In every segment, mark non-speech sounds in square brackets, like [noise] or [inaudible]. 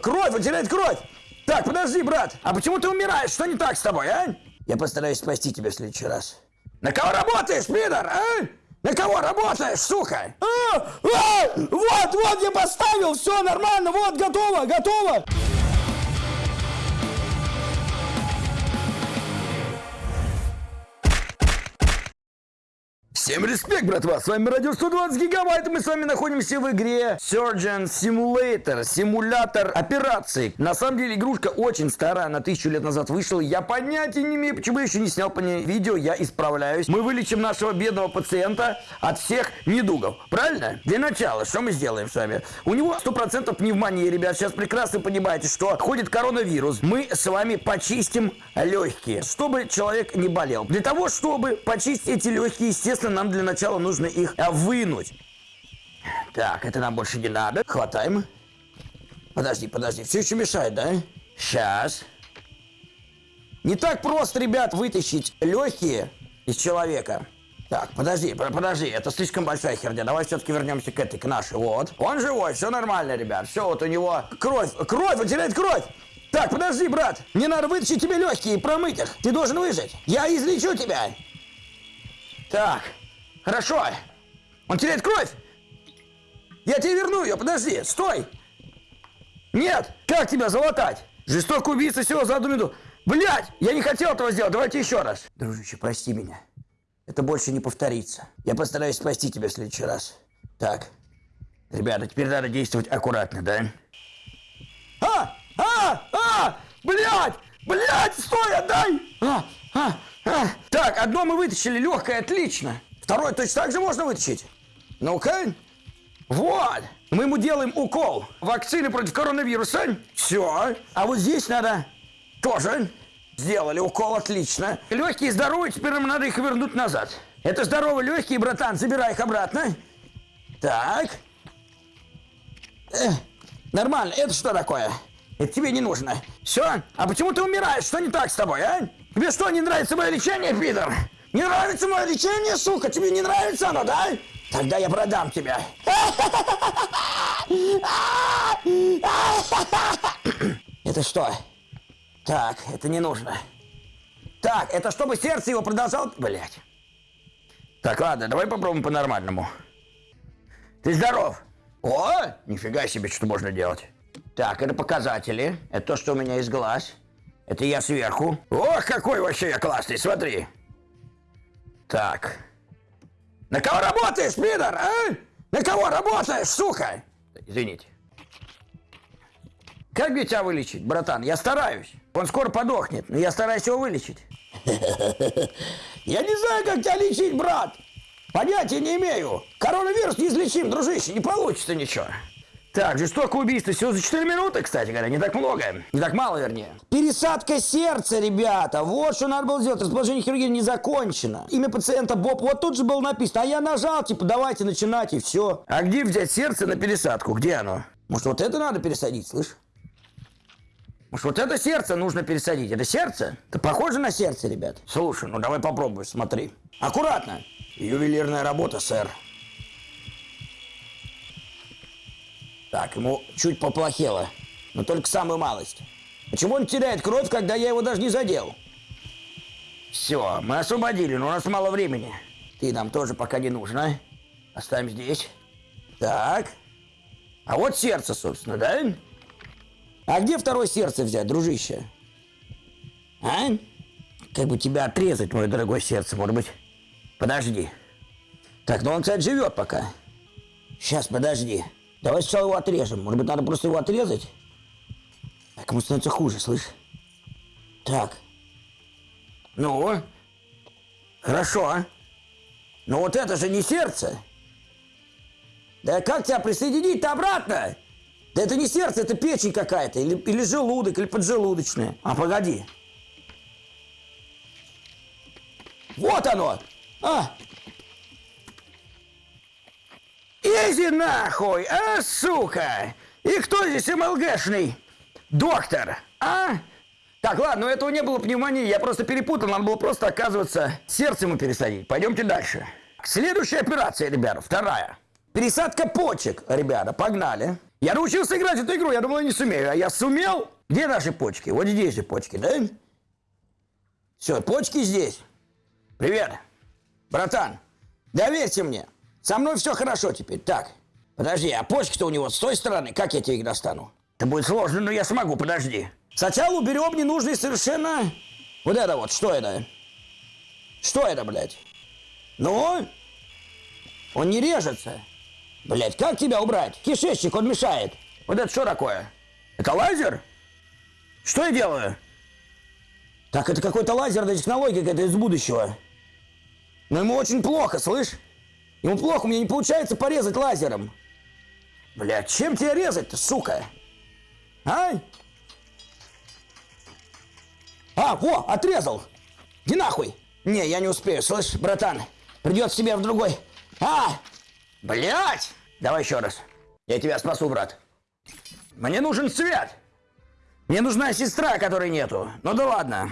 Кровь, он теряет кровь! Так, подожди, брат! А почему ты умираешь? Что не так с тобой, а? Я постараюсь спасти тебя в следующий раз. На кого работаешь, пидор, а? На кого работаешь, сука? А, а, вот, вот я поставил, все нормально, вот, готово, готово. Всем респект, братва! С вами Радио 120 Гигабайт, мы с вами находимся в игре Surgeon Simulator, симулятор операций. На самом деле игрушка очень старая, она тысячу лет назад вышла, я понятия не имею, почему я еще не снял по ней видео, я исправляюсь. Мы вылечим нашего бедного пациента от всех недугов, правильно? Для начала, что мы сделаем с вами? У него 100% пневмония, ребят, сейчас прекрасно понимаете, что ходит коронавирус. Мы с вами почистим легкие, чтобы человек не болел. Для того, чтобы почистить эти легкие, естественно, нам для начала нужно их а, вынуть. Так, это нам больше не надо. Хватаем. Подожди, подожди, все еще мешает, да? Сейчас. Не так просто, ребят, вытащить легкие из человека. Так, подожди, подожди, это слишком большая херня. Давай все-таки вернемся к этой, к нашей. Вот. Он живой, все нормально, ребят. Все, вот у него кровь, кровь, он теряет кровь. Так, подожди, брат. Мне надо вытащить тебе легкие и промыть их. Ты должен выжить. Я излечу тебя. Так. Хорошо. Он теряет кровь. Я тебе верну ее, подожди, стой. Нет, как тебя залатать? Жестокий убийца всего за одну минуту. Блять, я не хотел этого сделать, давайте еще раз. Дружище, прости меня. Это больше не повторится. Я постараюсь спасти тебя в следующий раз. Так, ребята, теперь надо действовать аккуратно, да? А! А! А! Блять! Блять, стой, отдай! А! А! А! Так, одно мы вытащили, легкое, отлично. Второй точно так же можно вытащить. Ну-ка. Вот. Мы ему делаем укол. Вакцины против коронавируса. Все. А вот здесь надо тоже. Сделали укол, отлично. Легкие здоровые, теперь нам надо их вернуть назад. Это здоровые легкие, братан, забирай их обратно. Так. Э, нормально. Это что такое? Это тебе не нужно. Все? А почему ты умираешь? Что не так с тобой, а? Тебе что, не нравится мое лечение, пидор? Не нравится мое лечение, сука? Тебе не нравится оно, да? Тогда я продам тебя. Это что? Так, это не нужно. Так, это чтобы сердце его продолжало... Блять. Так, ладно, давай попробуем по-нормальному. Ты здоров? О, нифига себе, что можно делать. Так, это показатели. Это то, что у меня из глаз. Это я сверху. Ох, какой вообще я классный, смотри. Так. На кого работаешь, пидор, а? На кого работаешь, сука? Извините. Как мне тебя вылечить, братан? Я стараюсь. Он скоро подохнет, но я стараюсь его вылечить. [laughs] Я не знаю, как тебя лечить, брат. Понятия не имею. Коронавирус неизлечим, дружище, не получится ничего. Так, жестокое убийство всего за 4 минуты, кстати говоря, не так много. Не так мало, вернее. Пересадка сердца, ребята. Вот что надо было сделать. Расположение хирургии не закончено. Имя пациента Боб. Вот тут же было написано. А я нажал, типа, давайте начинать, и все. А где взять сердце на пересадку? Где оно? Может, вот это надо пересадить, слышь? Может, вот это сердце нужно пересадить? Это сердце? Это похоже на сердце, ребят? Слушай, ну давай попробуй, смотри. Аккуратно. Ювелирная работа, сэр. Так, ему чуть поплохело. Но только самую малость. Почему он теряет кровь, когда я его даже не задел? Все, мы освободили, но у нас мало времени. Ты нам тоже пока не нужна. Оставим здесь. Так. А вот сердце, собственно, да? А где второе сердце взять, дружище? А? Как бы тебя отрезать, мое дорогое сердце, может быть? Подожди. Так, ну он, кстати, живет пока. Сейчас, подожди. Давай сначала его отрежем. Может быть, надо просто его отрезать? Так, ему становится хуже, слышь? Так. Ну? Хорошо. А? Но вот это же не сердце. Да как тебя присоединить-то обратно? Да это не сердце, это печень какая-то. Или, или желудок, или поджелудочная. А, погоди. Вот оно! А, Изи нахуй, а, сука! И кто здесь МЛГшный? Доктор, а? Так, ладно, у этого не было пневмонии, я просто перепутал, надо было просто, оказывается, сердце ему пересадить. Пойдемте дальше. Следующая операция, ребята, вторая. Пересадка почек, ребята, погнали. Я научился играть эту игру, я думал, я не сумею. А я сумел. Где наши почки? Вот здесь же почки, да? Все, почки здесь. Привет. Братан, доверься мне. Со мной все хорошо теперь. Так, подожди, а почки-то у него с той стороны. Как я тебе их достану? Это будет сложно, но я смогу, подожди. Сначала уберем ненужные совершенно... Вот это вот, что это? Что это, блядь? Ну? Он не режется. Блядь, как тебя убрать? Кишечник, он мешает. Вот это что такое? Это лазер? Что я делаю? Так, это какой-то лазерная технология какая-то из будущего. Но ему очень плохо, слышь? Ему плохо, мне не получается порезать лазером. Блядь, чем тебя резать-то, сука? А? А, во, отрезал. Иди нахуй. Не, я не успею, слышь, братан. Придется тебе в другой. А! Блять! Давай еще раз. Я тебя спасу, брат. Мне нужен свет. Мне нужна сестра, которой нету. Ну да ладно.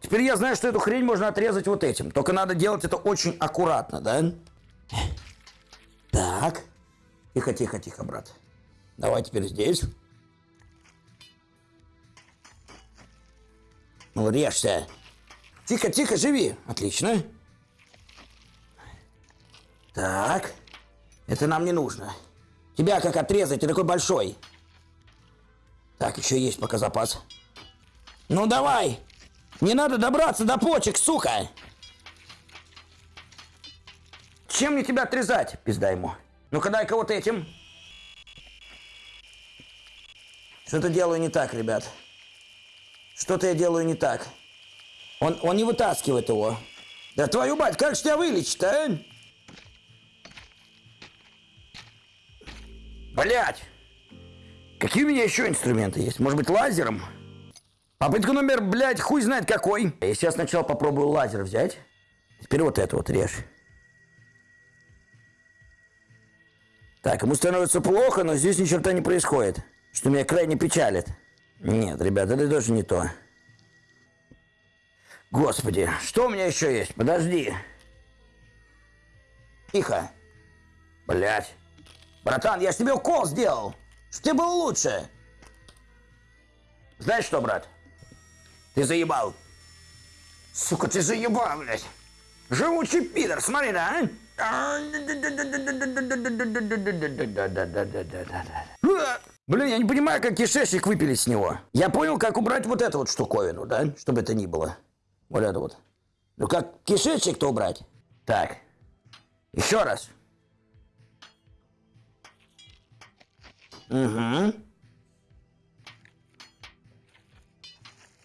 Теперь я знаю, что эту хрень можно отрезать вот этим. Только надо делать это очень аккуратно, да? Так. Тихо, тихо, тихо, брат. Давай теперь здесь. Ну, режься. Тихо, тихо, живи. Отлично. Так. Это нам не нужно. Тебя как отрезать? Ты такой большой. Так, еще есть пока запас. Ну давай. Не надо добраться до почек, сука. Чем мне тебя отрезать? Пизда ему. Ну-ка дай-ка вот этим. Что-то делаю не так, ребят. Что-то я делаю не так. Он, он не вытаскивает его. Да твою мать, как же тебя вылечить, а? Блять! Какие у меня еще инструменты есть? Может быть, лазером? Попытка номер, блядь, хуй знает какой. Я сейчас сначала попробую лазер взять. Теперь вот это вот режь. Так, ему становится плохо, но здесь ни черта не происходит. Что меня крайне печалит. Нет, ребята, это тоже не то. Господи, что у меня еще есть? Подожди. Тихо. Блять. Братан, я тебе укол сделал. Что тебе было лучше. Знаешь что, брат? Ты заебал. Сука, ты заебал, блядь. Живучий пидор, смотри, да, а? Блин, я не понимаю, как кишечник выпилить с него. Я понял, как убрать вот эту вот штуковину, да? Чтобы это ни было. Вот это вот. Ну как кишечник-то убрать? Так. Еще раз. Угу.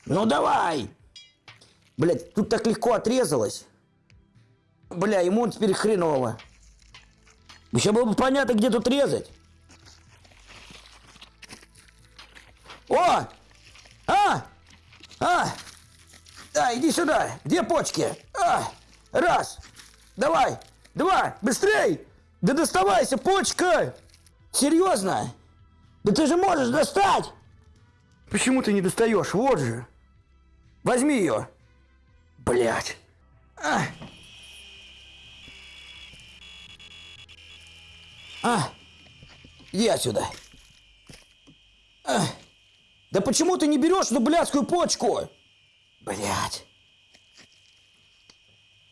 Ну давай! Блять, тут так легко отрезалось. Бля, ему теперь хреново. Еще было бы понятно, где тут резать. О! А! А! Да, иди сюда. Где почки? А! Раз. Давай. Два. Быстрей. Да доставайся, почка. Серьезно? Да ты же можешь достать. Почему ты не достаешь? Вот же. Возьми ее. Блять. А. А. Иди отсюда. А. Да почему ты не берешь эту блядскую почку? Блять.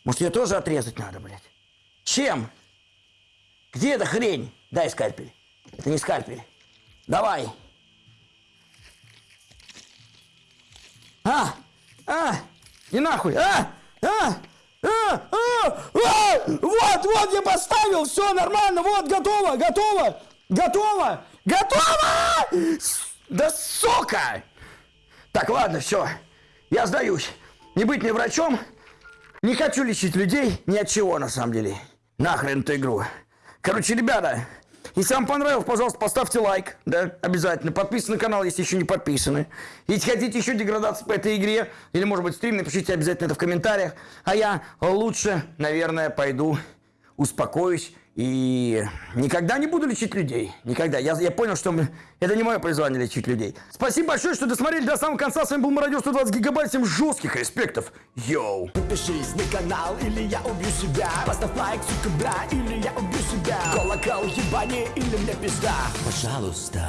Может, ее тоже отрезать надо, блядь? Чем? Где эта хрень? Дай скальпель. Это не скальпель. Давай. А! А! И нахуй! А! А! Вот я поставил, все нормально, вот, готово, готово, готово, готово! Да сука! Так, ладно, все, я сдаюсь. Не быть мне врачом, не хочу лечить людей ни от чего, на самом деле. Нахрен эту игру. Короче, ребята, если вам понравилось, пожалуйста, поставьте лайк, да, обязательно. Подписывайтесь на канал, если еще не подписаны. Если хотите еще деградации по этой игре, или, может быть, стрим, напишите обязательно это в комментариях. А я лучше, наверное, пойду успокоюсь И никогда не буду лечить людей. Никогда. Я, я понял, что мы- это не мое призвание лечить людей. Спасибо большое, что досмотрели до самого конца. С вами был Мародер 120 гигабайт. Всем жестких респектов. Йоу. Подпишись на канал, или я убью себя Поставь лайк, сука, бля, или я убью себя Колокол ебани, или мне пизда Пожалуйста